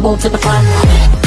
won't tip a climb. to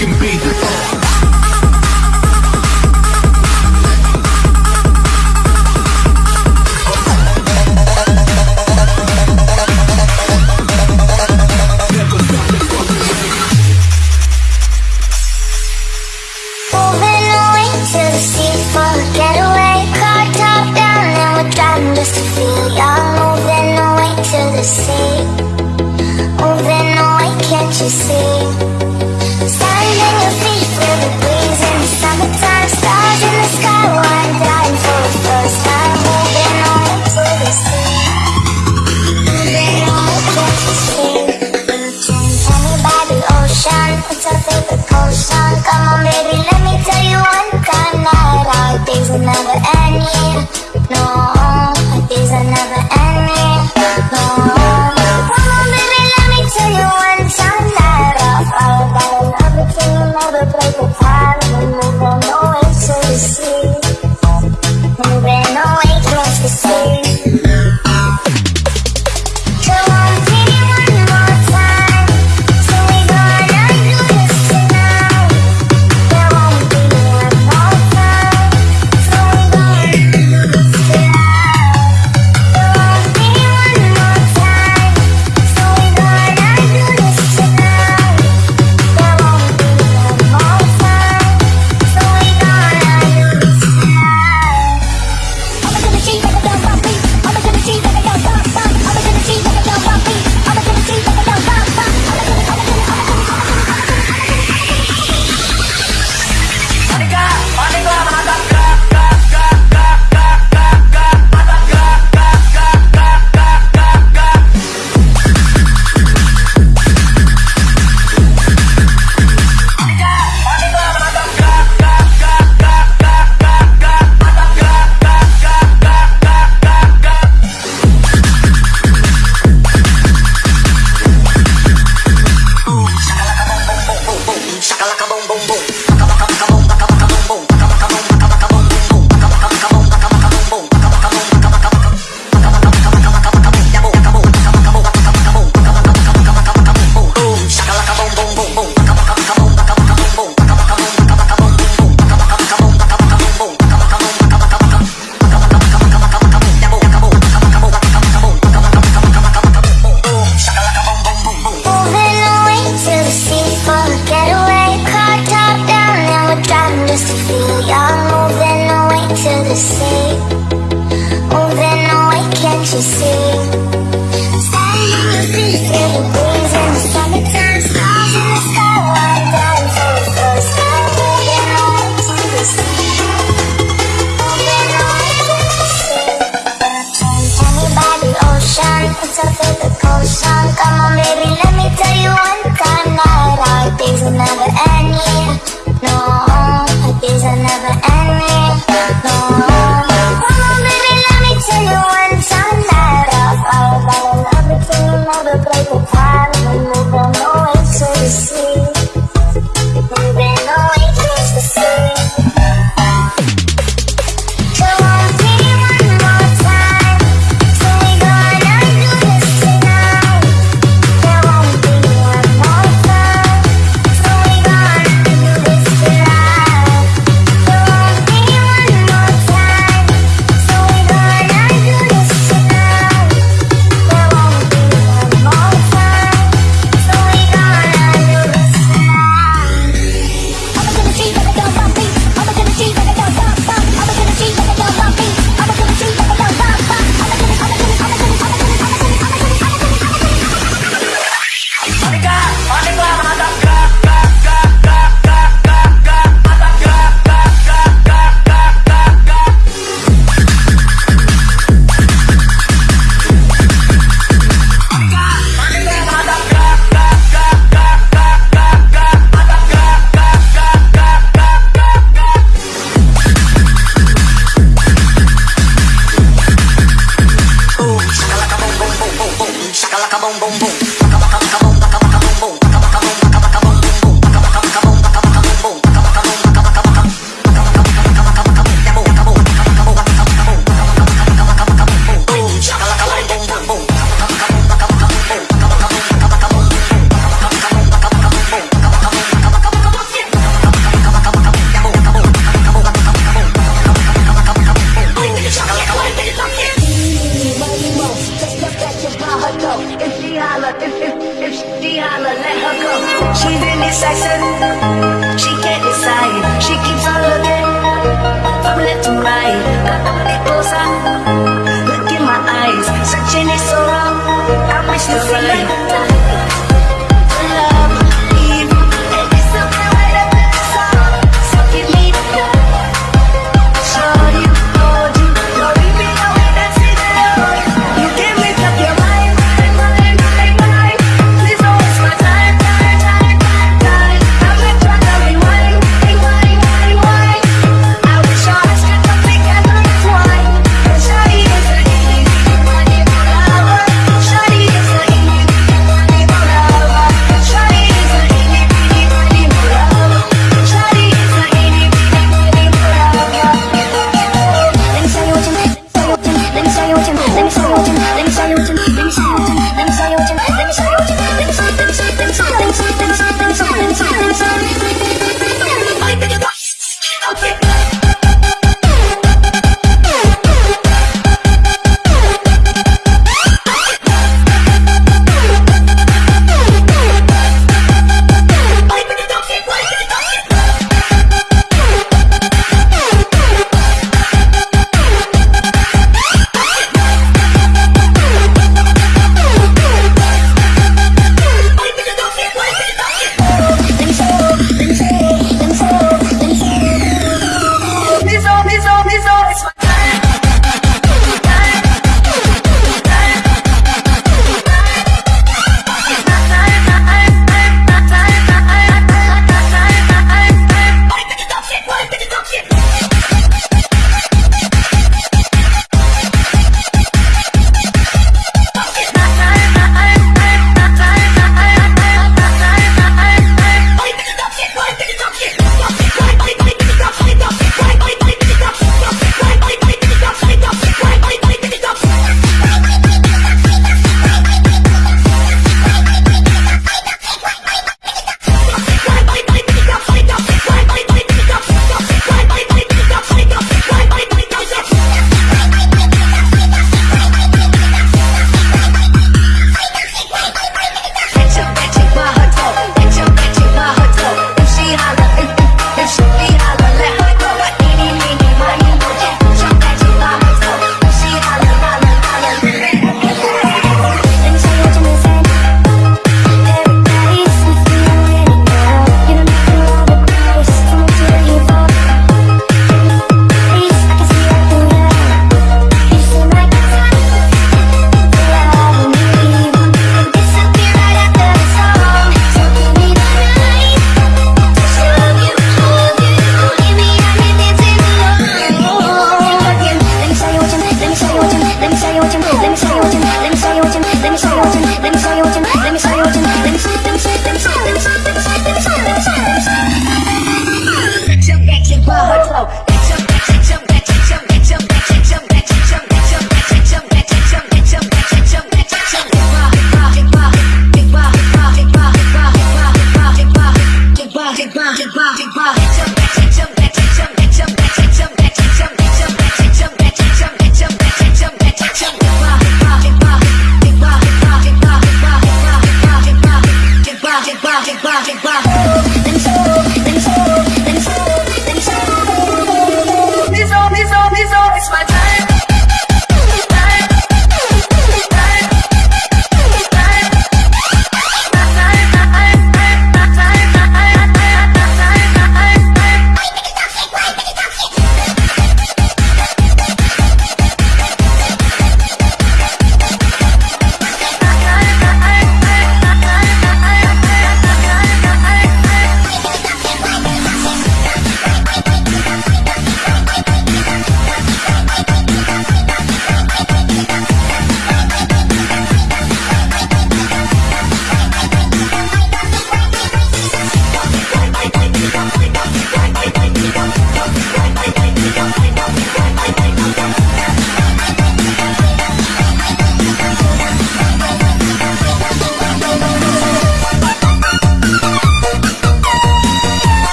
can be the If, if, if she holler, let her go. She really sexy. She can't decide. She keeps on looking from left to right. Got the body closer. Look in my eyes. Searching is so. I wish to feel it.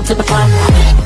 To the front.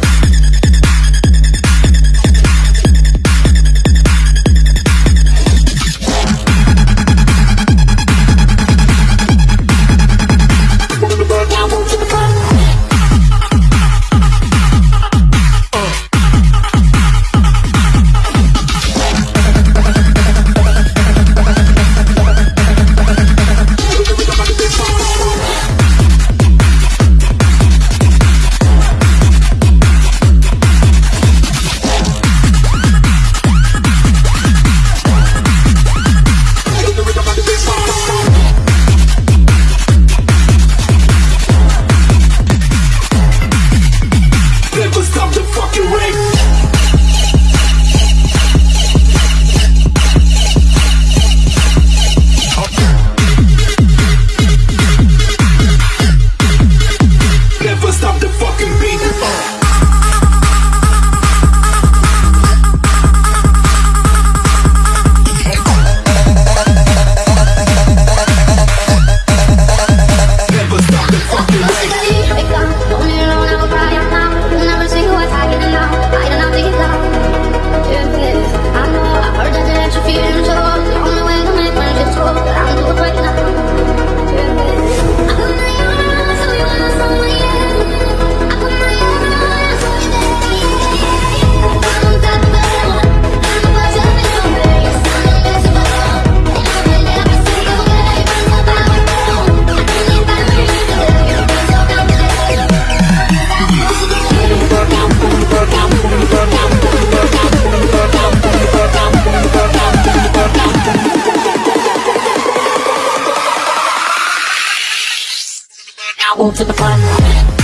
To the front.